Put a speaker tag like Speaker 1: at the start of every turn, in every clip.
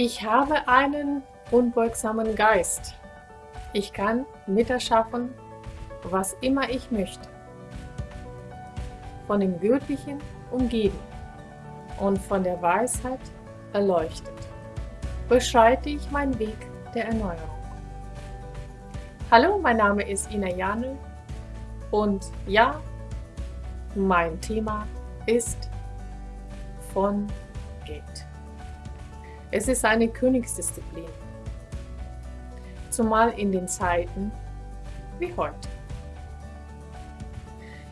Speaker 1: Ich habe einen unbeugsamen Geist. Ich kann miterschaffen, was immer ich möchte. Von dem Göttlichen umgeben und von der Weisheit erleuchtet, beschreite ich meinen Weg der Erneuerung. Hallo, mein Name ist Ina Janel und ja, mein Thema ist von. Es ist eine Königsdisziplin, zumal in den Zeiten wie heute.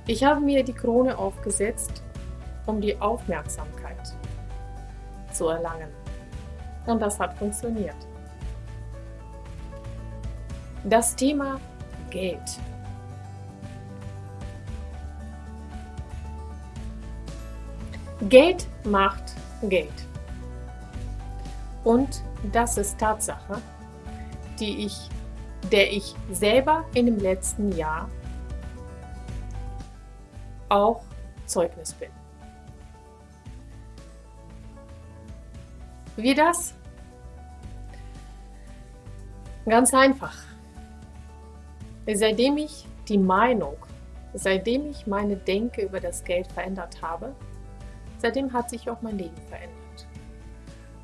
Speaker 1: Ich habe mir die Krone aufgesetzt, um die Aufmerksamkeit zu erlangen. Und das hat funktioniert. Das Thema Geld. Geld macht Geld. Und das ist Tatsache, die ich, der ich selber in dem letzten Jahr auch Zeugnis bin. Wie das? Ganz einfach. Seitdem ich die Meinung, seitdem ich meine Denke über das Geld verändert habe, seitdem hat sich auch mein Leben verändert.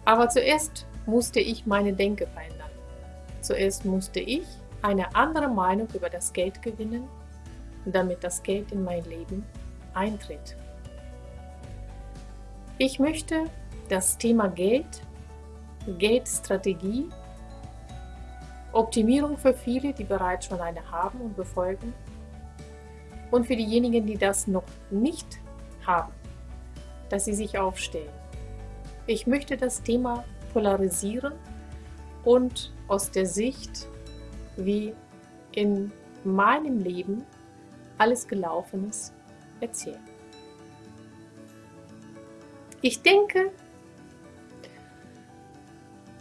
Speaker 1: Aber zuerst musste ich meine Denke verändern. Zuerst musste ich eine andere Meinung über das Geld gewinnen, damit das Geld in mein Leben eintritt. Ich möchte das Thema Geld, Geldstrategie Optimierung für viele, die bereits schon eine haben und befolgen. Und für diejenigen, die das noch nicht haben, dass sie sich aufstellen. Ich möchte das Thema polarisieren und aus der Sicht, wie in meinem Leben alles gelaufen ist, erzählen. Ich denke,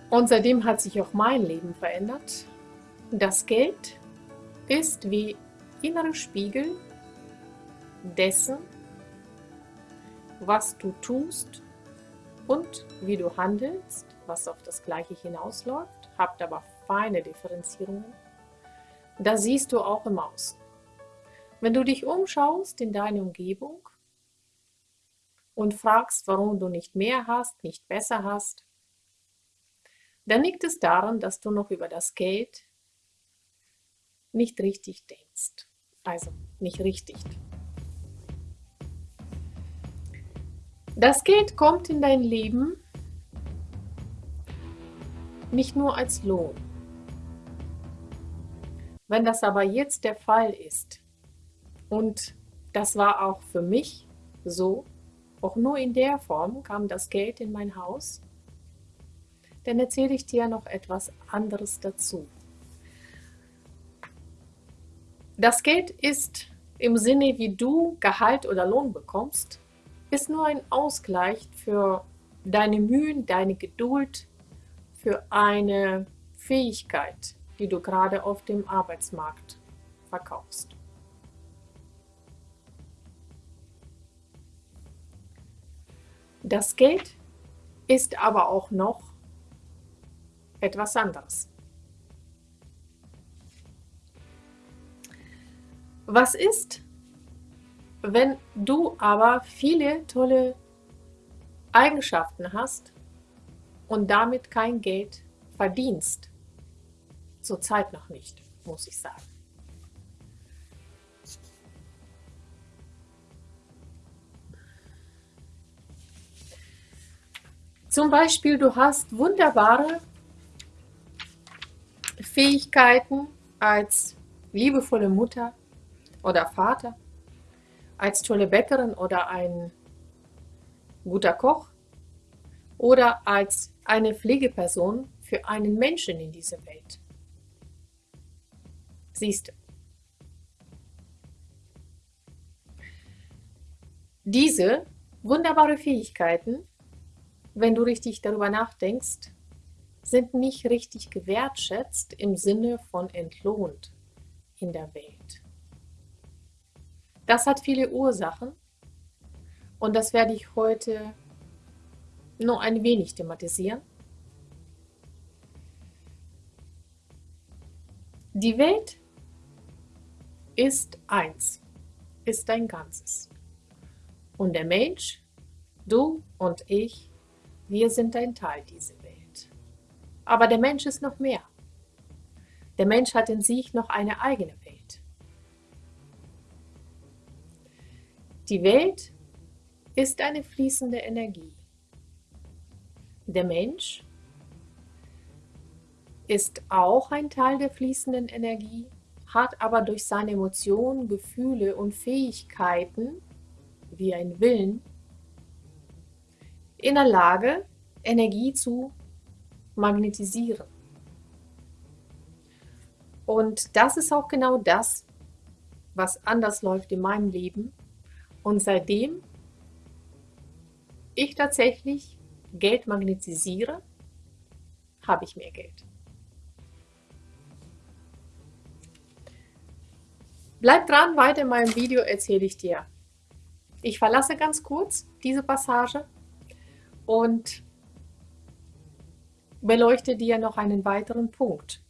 Speaker 1: und seitdem hat sich auch mein Leben verändert. Das Geld ist wie innere Spiegel dessen, was du tust und wie du handelst, was auf das Gleiche hinausläuft, habt aber feine Differenzierungen. Das siehst du auch im Außen. Wenn du dich umschaust in deine Umgebung und fragst, warum du nicht mehr hast, nicht besser hast, dann liegt es daran, dass du noch über das Geld nicht richtig denkst. Also nicht richtig. Das Geld kommt in dein Leben nicht nur als Lohn. Wenn das aber jetzt der Fall ist, und das war auch für mich so, auch nur in der Form kam das Geld in mein Haus, dann erzähle ich dir noch etwas anderes dazu. Das Geld ist im Sinne, wie du Gehalt oder Lohn bekommst, ist nur ein Ausgleich für deine Mühen, deine Geduld, für eine Fähigkeit, die du gerade auf dem Arbeitsmarkt verkaufst. Das Geld ist aber auch noch etwas anderes. Was ist, wenn du aber viele tolle Eigenschaften hast und damit kein Geld verdienst? Zurzeit noch nicht, muss ich sagen. Zum Beispiel, du hast wunderbare Fähigkeiten als liebevolle Mutter oder Vater, als tolle Bäckerin oder ein guter Koch oder als eine Pflegeperson für einen Menschen in dieser Welt. Siehst du. Diese wunderbare Fähigkeiten, wenn du richtig darüber nachdenkst, sind nicht richtig gewertschätzt im Sinne von entlohnt in der Welt. Das hat viele Ursachen und das werde ich heute nur ein wenig thematisieren. Die Welt ist eins, ist ein Ganzes. Und der Mensch, du und ich, wir sind ein Teil dieser Welt. Aber der Mensch ist noch mehr. Der Mensch hat in sich noch eine eigene Die Welt ist eine fließende Energie. Der Mensch ist auch ein Teil der fließenden Energie, hat aber durch seine Emotionen, Gefühle und Fähigkeiten, wie ein Willen, in der Lage, Energie zu magnetisieren. Und das ist auch genau das, was anders läuft in meinem Leben. Und seitdem ich tatsächlich Geld magnetisiere, habe ich mehr Geld. Bleib dran, weiter in meinem Video erzähle ich dir. Ich verlasse ganz kurz diese Passage und beleuchte dir noch einen weiteren Punkt.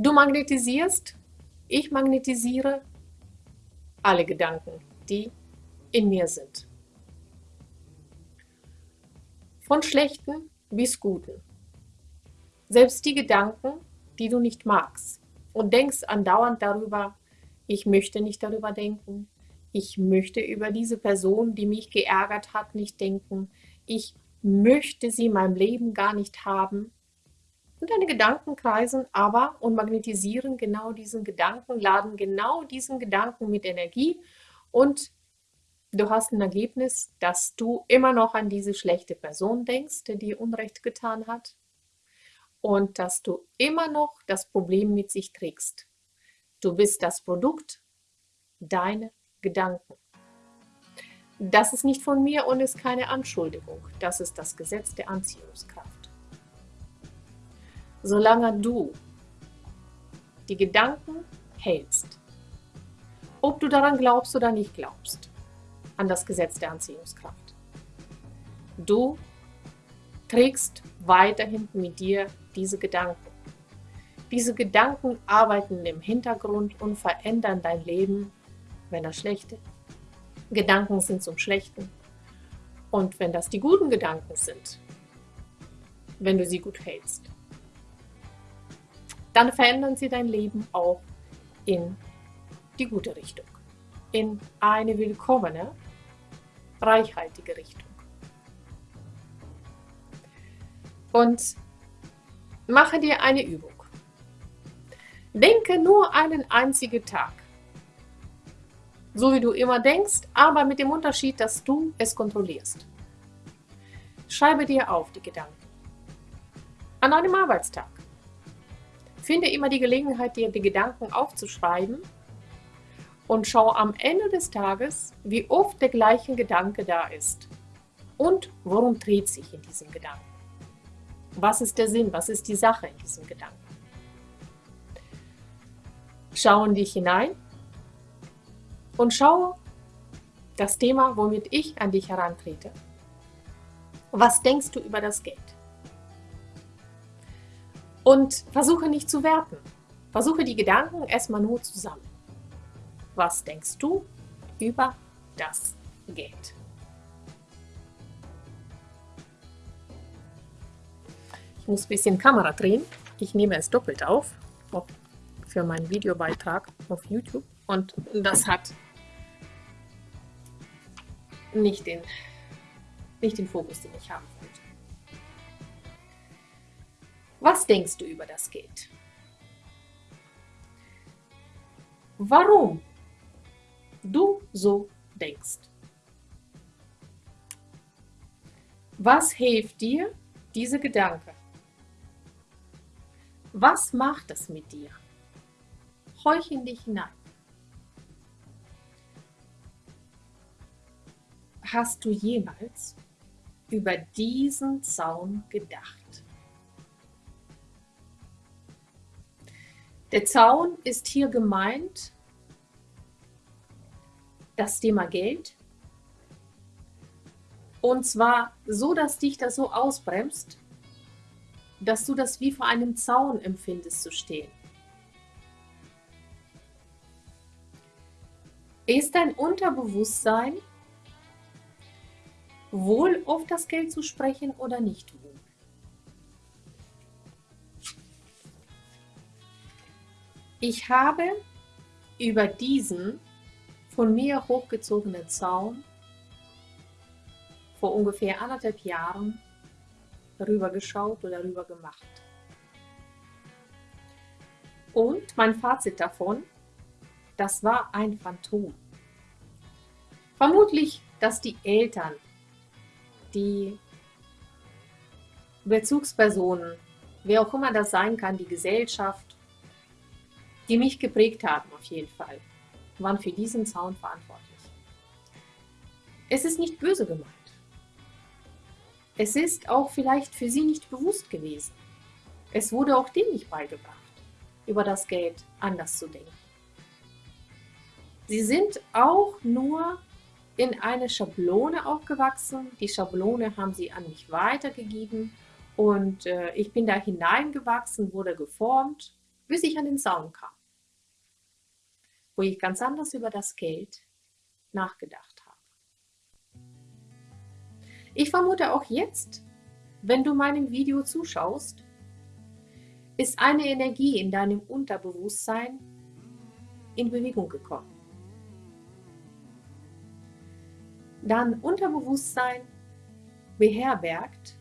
Speaker 1: Du magnetisierst, ich magnetisiere alle Gedanken, die in mir sind. Von schlechten bis guten. Selbst die Gedanken, die du nicht magst und denkst andauernd darüber, ich möchte nicht darüber denken, ich möchte über diese Person, die mich geärgert hat, nicht denken, ich möchte sie in meinem Leben gar nicht haben. Und deine Gedanken kreisen aber und magnetisieren genau diesen Gedanken, laden genau diesen Gedanken mit Energie und du hast ein Ergebnis, dass du immer noch an diese schlechte Person denkst, die dir Unrecht getan hat und dass du immer noch das Problem mit sich trägst. Du bist das Produkt deiner Gedanken. Das ist nicht von mir und ist keine Anschuldigung. Das ist das Gesetz der Anziehungskraft. Solange du die Gedanken hältst, ob du daran glaubst oder nicht glaubst, an das Gesetz der Anziehungskraft, du trägst weiterhin mit dir diese Gedanken. Diese Gedanken arbeiten im Hintergrund und verändern dein Leben, wenn das schlechte Gedanken sind zum Schlechten. Und wenn das die guten Gedanken sind, wenn du sie gut hältst, dann verändern sie dein Leben auch in die gute Richtung, in eine willkommene, reichhaltige Richtung. Und mache dir eine Übung. Denke nur einen einzigen Tag. So wie du immer denkst, aber mit dem Unterschied, dass du es kontrollierst. Schreibe dir auf die Gedanken. An einem Arbeitstag. Finde immer die Gelegenheit, dir die Gedanken aufzuschreiben und schau am Ende des Tages, wie oft der gleiche Gedanke da ist und worum dreht sich in diesem Gedanken. Was ist der Sinn? Was ist die Sache in diesem Gedanken? Schau in dich hinein und schau das Thema, womit ich an dich herantrete. Was denkst du über das Geld? Und versuche nicht zu werten. Versuche die Gedanken erstmal nur zusammen. Was denkst du über das Geld? muss ein bisschen Kamera drehen. Ich nehme es doppelt auf für meinen Videobeitrag auf YouTube und das hat nicht den, nicht den Fokus, den ich haben wollte. Was denkst du über das Geld? Warum du so denkst? Was hilft dir, diese Gedanken was macht es mit dir? Horch in dich hinein. Hast du jemals über diesen Zaun gedacht? Der Zaun ist hier gemeint, das Thema Geld. Und zwar so, dass dich das so ausbremst, dass du das wie vor einem Zaun empfindest zu stehen. Ist dein Unterbewusstsein wohl auf das Geld zu sprechen oder nicht wohl? Ich habe über diesen von mir hochgezogenen Zaun vor ungefähr anderthalb Jahren rüber geschaut oder rüber gemacht. Und mein Fazit davon, das war ein Phantom. Vermutlich, dass die Eltern, die Bezugspersonen, wer auch immer das sein kann, die Gesellschaft, die mich geprägt haben auf jeden Fall, waren für diesen Zaun verantwortlich. Es ist nicht böse gemeint. Es ist auch vielleicht für sie nicht bewusst gewesen. Es wurde auch denen nicht beigebracht, über das Geld anders zu denken. Sie sind auch nur in eine Schablone aufgewachsen. Die Schablone haben sie an mich weitergegeben und äh, ich bin da hineingewachsen, wurde geformt, bis ich an den Zaun kam wo ich ganz anders über das Geld nachgedacht habe. Ich vermute auch jetzt, wenn du meinem Video zuschaust, ist eine Energie in deinem Unterbewusstsein in Bewegung gekommen. Dein Unterbewusstsein beherbergt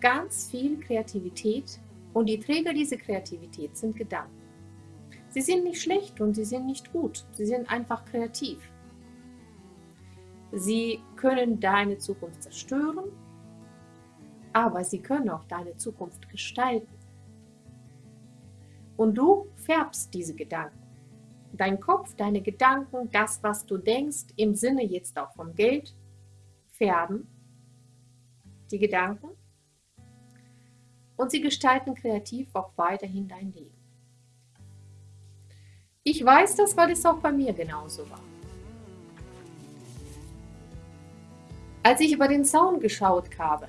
Speaker 1: ganz viel Kreativität und die Träger dieser Kreativität sind Gedanken. Sie sind nicht schlecht und sie sind nicht gut. Sie sind einfach kreativ. Sie können deine Zukunft zerstören, aber sie können auch deine Zukunft gestalten. Und du färbst diese Gedanken. Dein Kopf, deine Gedanken, das, was du denkst, im Sinne jetzt auch vom Geld, färben die Gedanken und sie gestalten kreativ auch weiterhin dein Leben. Ich weiß das, weil es auch bei mir genauso war. Als ich über den Zaun geschaut habe,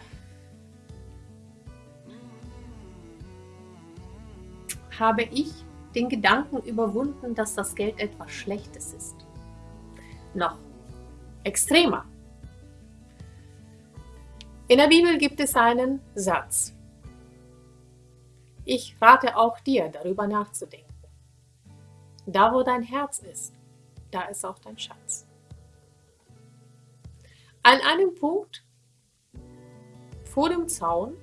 Speaker 1: habe ich den Gedanken überwunden, dass das Geld etwas Schlechtes ist. Noch extremer. In der Bibel gibt es einen Satz. Ich rate auch dir, darüber nachzudenken. Da, wo dein Herz ist, da ist auch dein Schatz. An einem Punkt vor dem Zaun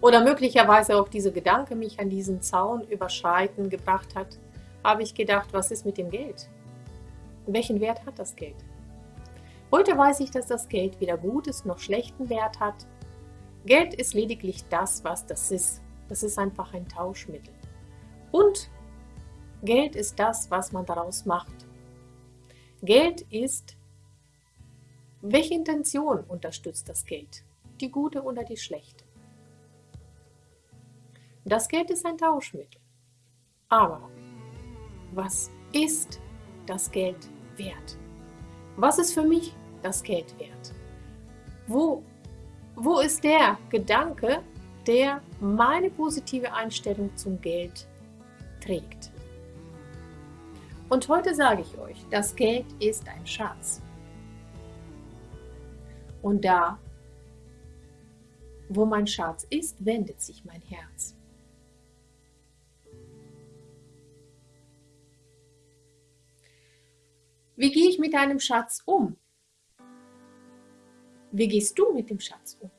Speaker 1: oder möglicherweise auch dieser Gedanke mich an diesen Zaun überschreiten gebracht hat, habe ich gedacht, was ist mit dem Geld? Welchen Wert hat das Geld? Heute weiß ich, dass das Geld weder gutes noch schlechten Wert hat. Geld ist lediglich das, was das ist. Das ist einfach ein Tauschmittel. Und Geld ist das, was man daraus macht. Geld ist, welche Intention unterstützt das Geld? Die gute oder die schlechte? Das Geld ist ein Tauschmittel. Aber was ist das Geld wert? Was ist für mich das Geld wert? Wo, wo ist der Gedanke, der meine positive Einstellung zum Geld trägt? Und heute sage ich euch, das Geld ist ein Schatz. Und da, wo mein Schatz ist, wendet sich mein Herz. Wie gehe ich mit einem Schatz um? Wie gehst du mit dem Schatz um?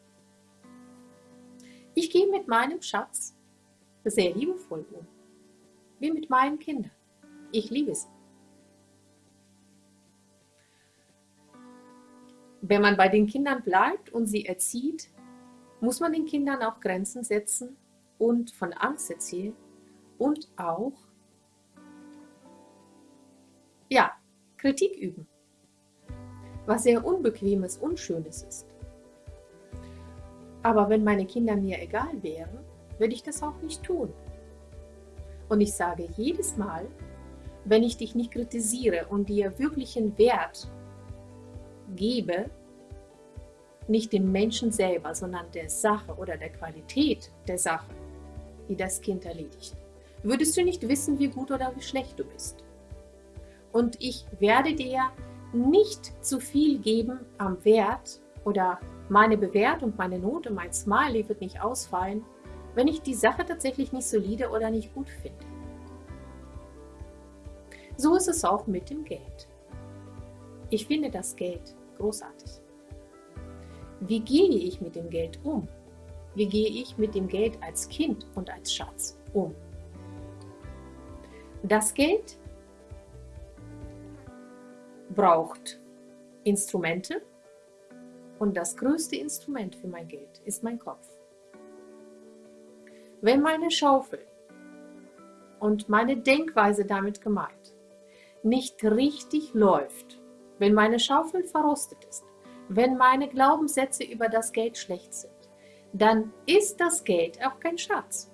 Speaker 1: Ich gehe mit meinem Schatz sehr liebevoll um, wie mit meinen Kindern. Ich liebe sie. Wenn man bei den Kindern bleibt und sie erzieht, muss man den Kindern auch Grenzen setzen und von Angst erzählen und auch ja, Kritik üben, was sehr Unbequemes, Unschönes ist. Aber wenn meine Kinder mir egal wären, würde ich das auch nicht tun. Und ich sage jedes Mal, wenn ich dich nicht kritisiere und dir wirklichen Wert gebe, nicht dem Menschen selber, sondern der Sache oder der Qualität der Sache, die das Kind erledigt, würdest du nicht wissen, wie gut oder wie schlecht du bist. Und ich werde dir nicht zu viel geben am Wert oder meine Bewertung, meine Note, mein Smiley wird nicht ausfallen, wenn ich die Sache tatsächlich nicht solide oder nicht gut finde. So ist es auch mit dem Geld. Ich finde das Geld großartig. Wie gehe ich mit dem Geld um? Wie gehe ich mit dem Geld als Kind und als Schatz um? Das Geld braucht Instrumente und das größte Instrument für mein Geld ist mein Kopf. Wenn meine Schaufel und meine Denkweise damit gemeint nicht richtig läuft, wenn meine Schaufel verrostet ist, wenn meine Glaubenssätze über das Geld schlecht sind, dann ist das Geld auch kein Schatz.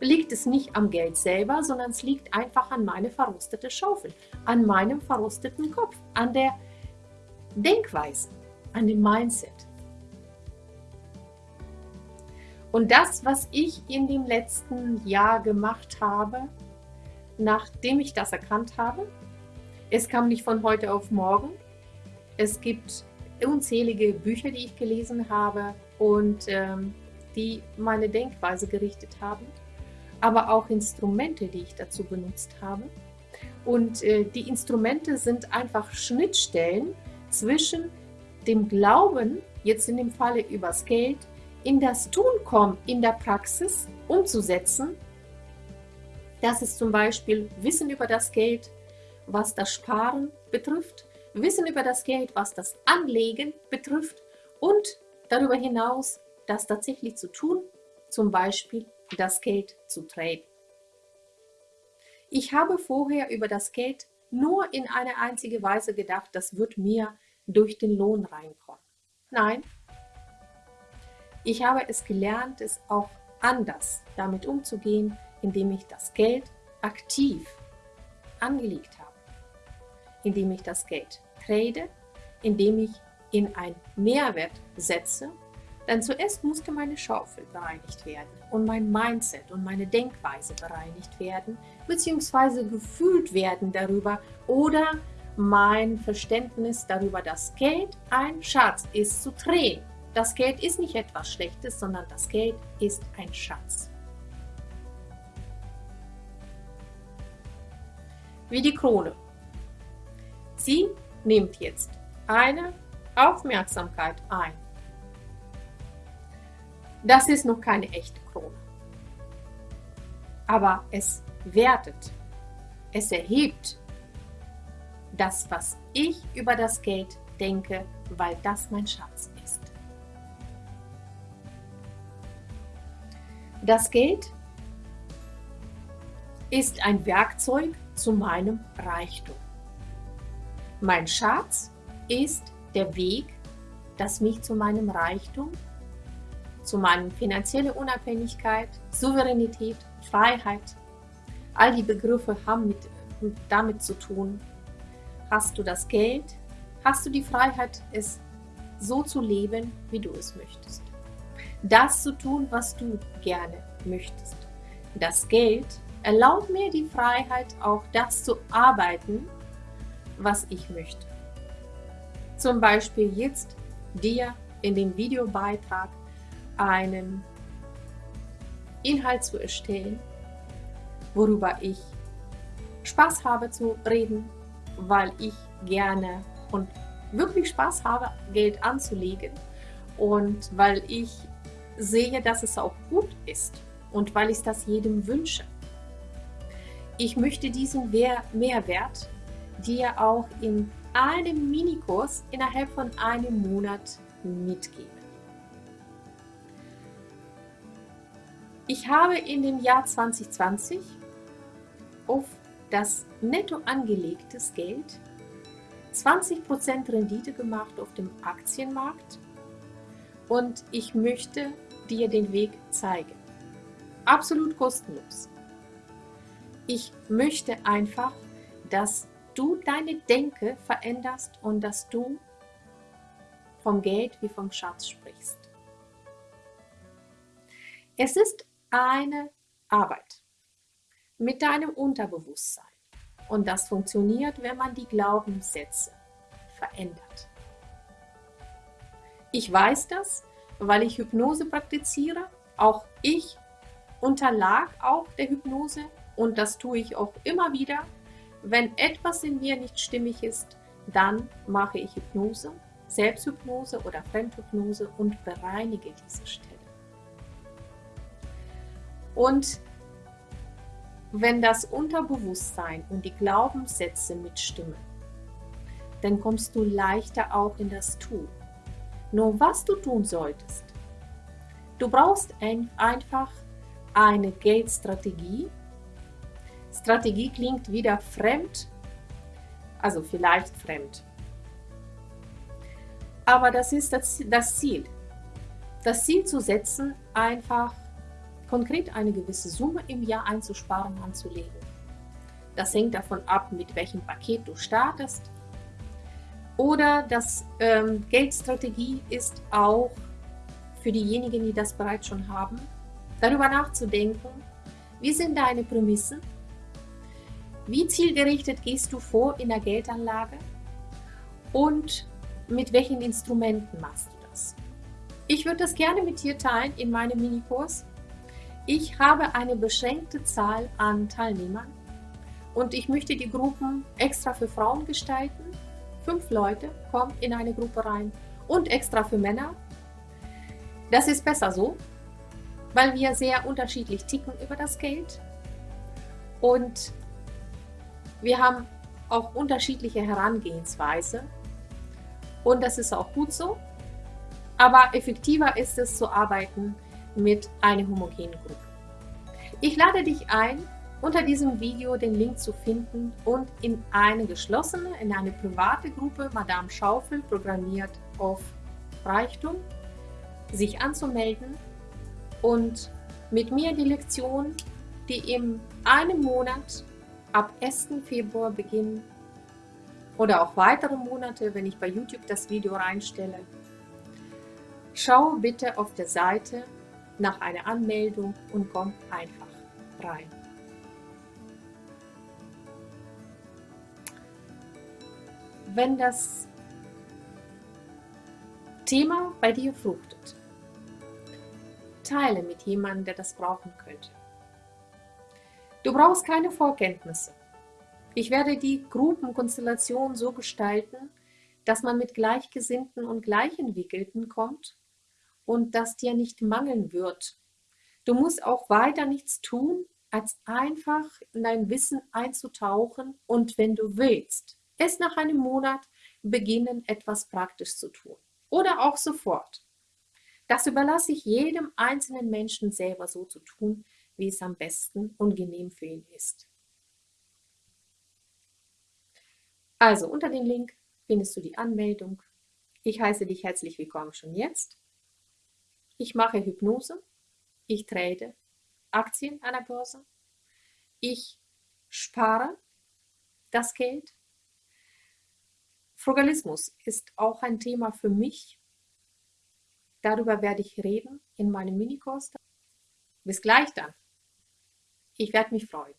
Speaker 1: Liegt es nicht am Geld selber, sondern es liegt einfach an meine verrostete Schaufel, an meinem verrosteten Kopf, an der Denkweise, an dem Mindset. Und das, was ich in dem letzten Jahr gemacht habe, nachdem ich das erkannt habe, es kam nicht von heute auf morgen. Es gibt unzählige Bücher, die ich gelesen habe und ähm, die meine Denkweise gerichtet haben, aber auch Instrumente, die ich dazu benutzt habe. Und äh, die Instrumente sind einfach Schnittstellen zwischen dem Glauben, jetzt in dem Falle übers Geld, in das Tun kommen, in der Praxis umzusetzen. Das ist zum Beispiel Wissen über das Geld, was das Sparen betrifft, Wissen über das Geld, was das Anlegen betrifft und darüber hinaus das tatsächlich zu tun, zum Beispiel das Geld zu traden. Ich habe vorher über das Geld nur in eine einzige Weise gedacht, das wird mir durch den Lohn reinkommen. Nein, ich habe es gelernt, es auch anders damit umzugehen, indem ich das Geld aktiv angelegt indem ich das Geld trade, indem ich in ein Mehrwert setze, denn zuerst musste meine Schaufel bereinigt werden und mein Mindset und meine Denkweise bereinigt werden, beziehungsweise gefühlt werden darüber oder mein Verständnis darüber, dass Geld ein Schatz ist, zu drehen. Das Geld ist nicht etwas Schlechtes, sondern das Geld ist ein Schatz. Wie die Krone. Sie nimmt jetzt eine Aufmerksamkeit ein. Das ist noch keine echte Krone. Aber es wertet, es erhebt das, was ich über das Geld denke, weil das mein Schatz ist. Das Geld ist ein Werkzeug zu meinem Reichtum. Mein Schatz ist der Weg, das mich zu meinem Reichtum, zu meiner finanziellen Unabhängigkeit, Souveränität, Freiheit, all die Begriffe haben mit, damit zu tun. Hast du das Geld, hast du die Freiheit, es so zu leben, wie du es möchtest. Das zu tun, was du gerne möchtest. Das Geld erlaubt mir die Freiheit, auch das zu arbeiten, was ich möchte. Zum Beispiel jetzt dir in dem Videobeitrag einen Inhalt zu erstellen, worüber ich Spaß habe zu reden, weil ich gerne und wirklich Spaß habe, Geld anzulegen und weil ich sehe, dass es auch gut ist und weil ich das jedem wünsche. Ich möchte diesen Mehrwert dir auch in einem Minikurs innerhalb von einem Monat mitgeben. Ich habe in dem Jahr 2020 auf das netto angelegtes Geld 20% Rendite gemacht auf dem Aktienmarkt und ich möchte dir den Weg zeigen. Absolut kostenlos. Ich möchte einfach, dass du deine Denke veränderst und dass du vom Geld wie vom Schatz sprichst. Es ist eine Arbeit mit deinem Unterbewusstsein. Und das funktioniert, wenn man die Glaubenssätze verändert. Ich weiß das, weil ich Hypnose praktiziere. Auch ich unterlag auch der Hypnose und das tue ich auch immer wieder. Wenn etwas in mir nicht stimmig ist, dann mache ich Hypnose, Selbsthypnose oder Fremdhypnose und bereinige diese Stelle. Und wenn das Unterbewusstsein und die Glaubenssätze mitstimmen, dann kommst du leichter auch in das Tun. Nur was du tun solltest, du brauchst ein, einfach eine Geldstrategie. Strategie klingt wieder fremd, also vielleicht fremd. Aber das ist das, das Ziel. Das Ziel zu setzen, einfach konkret eine gewisse Summe im Jahr einzusparen, anzulegen. Das hängt davon ab, mit welchem Paket du startest. Oder das ähm, Geldstrategie ist auch für diejenigen, die das bereits schon haben, darüber nachzudenken, wie sind deine Prämissen, wie zielgerichtet gehst du vor in der Geldanlage und mit welchen Instrumenten machst du das. Ich würde das gerne mit dir teilen in meinem Minikurs. Ich habe eine beschränkte Zahl an Teilnehmern und ich möchte die Gruppen extra für Frauen gestalten. Fünf Leute kommen in eine Gruppe rein und extra für Männer. Das ist besser so, weil wir sehr unterschiedlich ticken über das Geld und wir haben auch unterschiedliche Herangehensweise und das ist auch gut so. Aber effektiver ist es zu arbeiten mit einer homogenen Gruppe. Ich lade dich ein, unter diesem Video den Link zu finden und in eine geschlossene, in eine private Gruppe Madame Schaufel programmiert auf Reichtum sich anzumelden und mit mir die Lektion, die in einem Monat ab 1. Februar beginnen oder auch weitere Monate, wenn ich bei YouTube das Video reinstelle. Schau bitte auf der Seite nach einer Anmeldung und kommt einfach rein. Wenn das Thema bei dir fruchtet, teile mit jemandem, der das brauchen könnte. Du brauchst keine Vorkenntnisse. Ich werde die Gruppenkonstellation so gestalten, dass man mit Gleichgesinnten und Gleichentwickelten kommt und dass dir nicht mangeln wird. Du musst auch weiter nichts tun, als einfach in dein Wissen einzutauchen und wenn du willst, es nach einem Monat beginnen, etwas praktisch zu tun. Oder auch sofort. Das überlasse ich jedem einzelnen Menschen selber so zu tun, wie es am besten und genehm für ihn ist. Also unter dem Link findest du die Anmeldung. Ich heiße dich herzlich willkommen schon jetzt. Ich mache Hypnose, ich trade Aktien an der Börse, ich spare das Geld. Frugalismus ist auch ein Thema für mich. Darüber werde ich reden in meinem Minikurs. Bis gleich dann. Ich werde mich freuen.